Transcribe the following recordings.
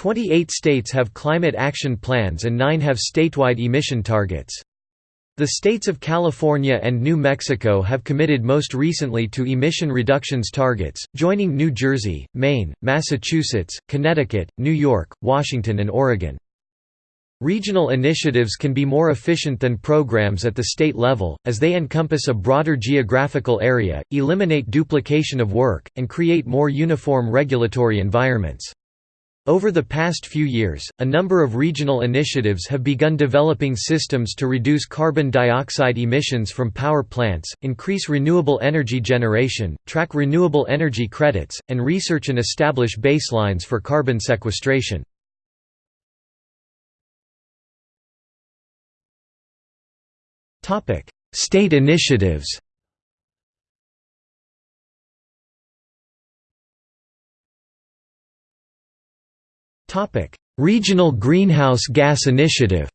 28 states have climate action plans and 9 have statewide emission targets. The states of California and New Mexico have committed most recently to emission reductions targets, joining New Jersey, Maine, Massachusetts, Connecticut, New York, Washington and Oregon. Regional initiatives can be more efficient than programs at the state level, as they encompass a broader geographical area, eliminate duplication of work, and create more uniform regulatory environments. Over the past few years, a number of regional initiatives have begun developing systems to reduce carbon dioxide emissions from power plants, increase renewable energy generation, track renewable energy credits, and research and establish baselines for carbon sequestration. State initiatives Regional Greenhouse Gas Initiative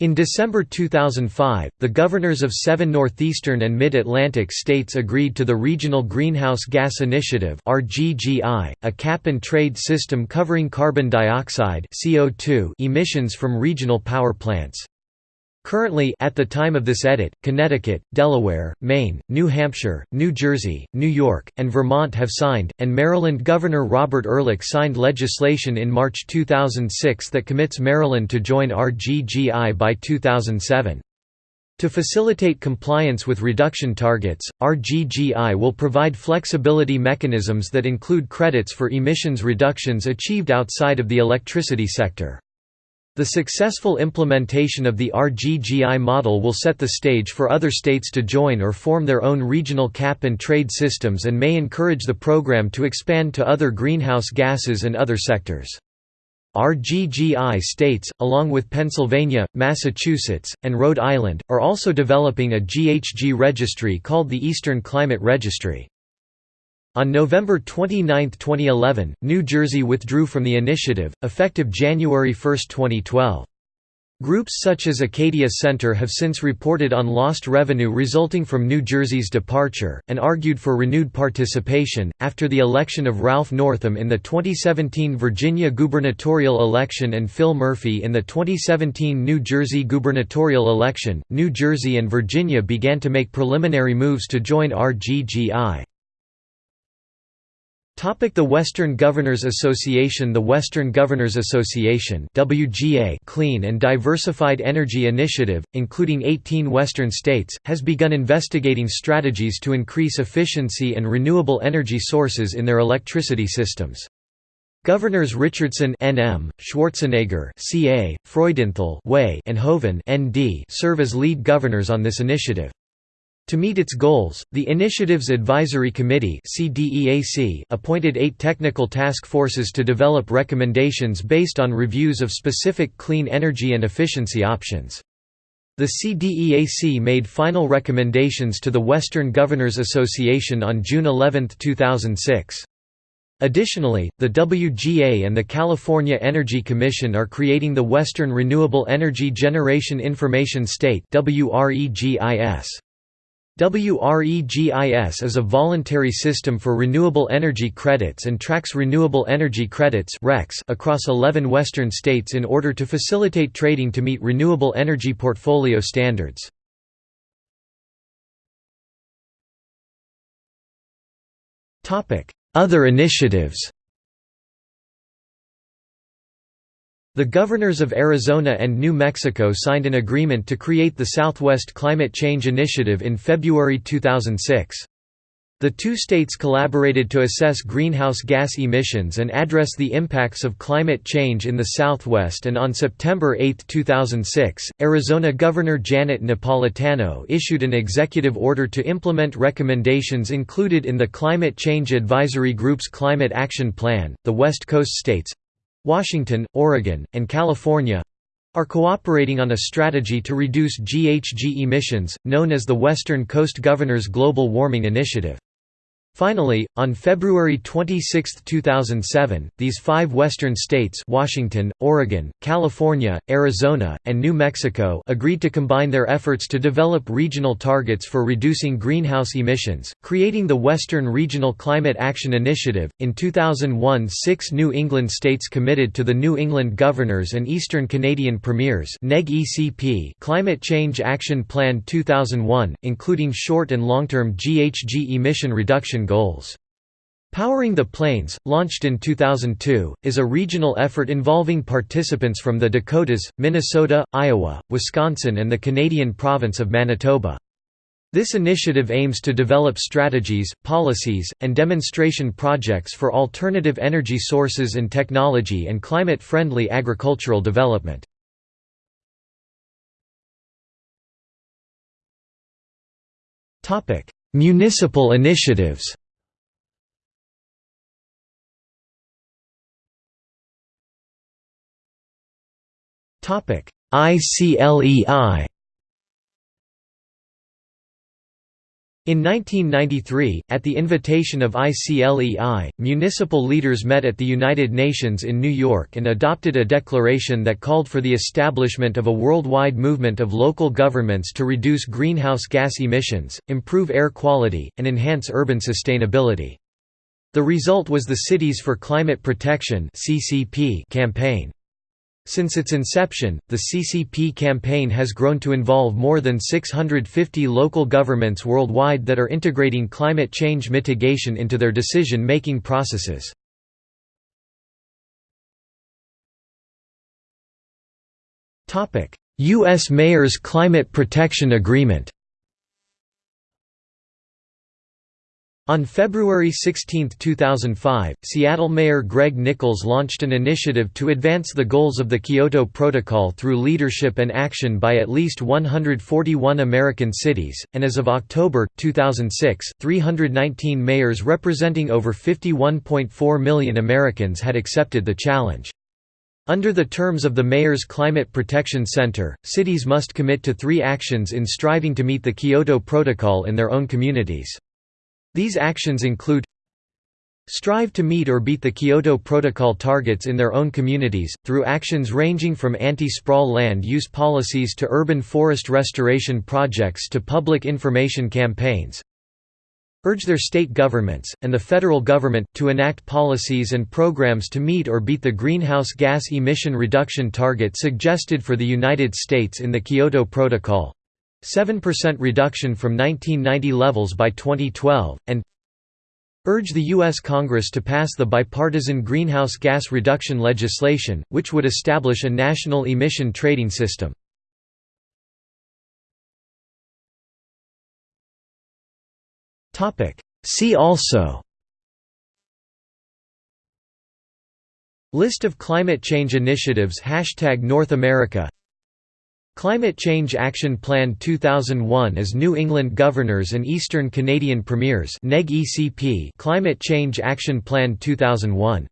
In December 2005, the governors of seven northeastern and mid-Atlantic states agreed to the Regional Greenhouse Gas Initiative a cap-and-trade system covering carbon dioxide emissions from regional power plants. Currently at the time of this edit, Connecticut, Delaware, Maine, New Hampshire, New Jersey, New York, and Vermont have signed, and Maryland Governor Robert Ehrlich signed legislation in March 2006 that commits Maryland to join RGGI by 2007. To facilitate compliance with reduction targets, RGGI will provide flexibility mechanisms that include credits for emissions reductions achieved outside of the electricity sector. The successful implementation of the RGGI model will set the stage for other states to join or form their own regional cap-and-trade systems and may encourage the program to expand to other greenhouse gases and other sectors. RGGI states, along with Pennsylvania, Massachusetts, and Rhode Island, are also developing a GHG registry called the Eastern Climate Registry. On November 29, 2011, New Jersey withdrew from the initiative, effective January 1, 2012. Groups such as Acadia Center have since reported on lost revenue resulting from New Jersey's departure, and argued for renewed participation. After the election of Ralph Northam in the 2017 Virginia gubernatorial election and Phil Murphy in the 2017 New Jersey gubernatorial election, New Jersey and Virginia began to make preliminary moves to join RGGI. The Western Governors Association The Western Governors Association WGA Clean and Diversified Energy Initiative, including 18 Western states, has begun investigating strategies to increase efficiency and renewable energy sources in their electricity systems. Governors Richardson NM, Schwarzenegger CA, Freudenthal WAY, and Hoeven ND serve as lead governors on this initiative. To meet its goals, the Initiatives Advisory Committee appointed eight technical task forces to develop recommendations based on reviews of specific clean energy and efficiency options. The CDEAC made final recommendations to the Western Governors Association on June 11, 2006. Additionally, the WGA and the California Energy Commission are creating the Western Renewable Energy Generation Information State WREGIS. WREGIS is a voluntary system for renewable energy credits and tracks renewable energy credits across 11 western states in order to facilitate trading to meet renewable energy portfolio standards. Other initiatives The governors of Arizona and New Mexico signed an agreement to create the Southwest Climate Change Initiative in February 2006. The two states collaborated to assess greenhouse gas emissions and address the impacts of climate change in the Southwest and on September 8, 2006, Arizona Governor Janet Napolitano issued an executive order to implement recommendations included in the Climate Change Advisory Group's Climate Action Plan. The West Coast states Washington, Oregon, and California are cooperating on a strategy to reduce GHG emissions, known as the Western Coast Governors Global Warming Initiative. Finally, on February 26, 2007, these five western states Washington, Oregon, California, Arizona, and New Mexico agreed to combine their efforts to develop regional targets for reducing greenhouse emissions, creating the Western Regional Climate Action Initiative. In 2001, six New England states committed to the New England Governors and Eastern Canadian Premiers Climate Change Action Plan 2001, including short and long-term GHG emission reduction goals. Powering the Plains, launched in 2002, is a regional effort involving participants from the Dakotas, Minnesota, Iowa, Wisconsin and the Canadian province of Manitoba. This initiative aims to develop strategies, policies, and demonstration projects for alternative energy sources and technology and climate-friendly agricultural development. Municipal initiatives. ICLEI In 1993, at the invitation of ICLEI, municipal leaders met at the United Nations in New York and adopted a declaration that called for the establishment of a worldwide movement of local governments to reduce greenhouse gas emissions, improve air quality, and enhance urban sustainability. The result was the Cities for Climate Protection campaign. Since its inception, the CCP campaign has grown to involve more than 650 local governments worldwide that are integrating climate change mitigation into their decision-making processes. U.S. Mayor's Climate Protection Agreement On February 16, 2005, Seattle Mayor Greg Nickels launched an initiative to advance the goals of the Kyoto Protocol through leadership and action by at least 141 American cities, and as of October, 2006, 319 mayors representing over 51.4 million Americans had accepted the challenge. Under the terms of the Mayor's Climate Protection Center, cities must commit to three actions in striving to meet the Kyoto Protocol in their own communities. These actions include strive to meet or beat the Kyoto Protocol targets in their own communities, through actions ranging from anti-sprawl land use policies to urban forest restoration projects to public information campaigns urge their state governments, and the federal government, to enact policies and programs to meet or beat the greenhouse gas emission reduction target suggested for the United States in the Kyoto Protocol. 7% reduction from 1990 levels by 2012, and urge the U.S. Congress to pass the bipartisan greenhouse gas reduction legislation, which would establish a national emission trading system. See also List of climate change initiatives Hashtag North America Climate Change Action Plan 2001 as New England Governors and Eastern Canadian Premiers Climate Change Action Plan 2001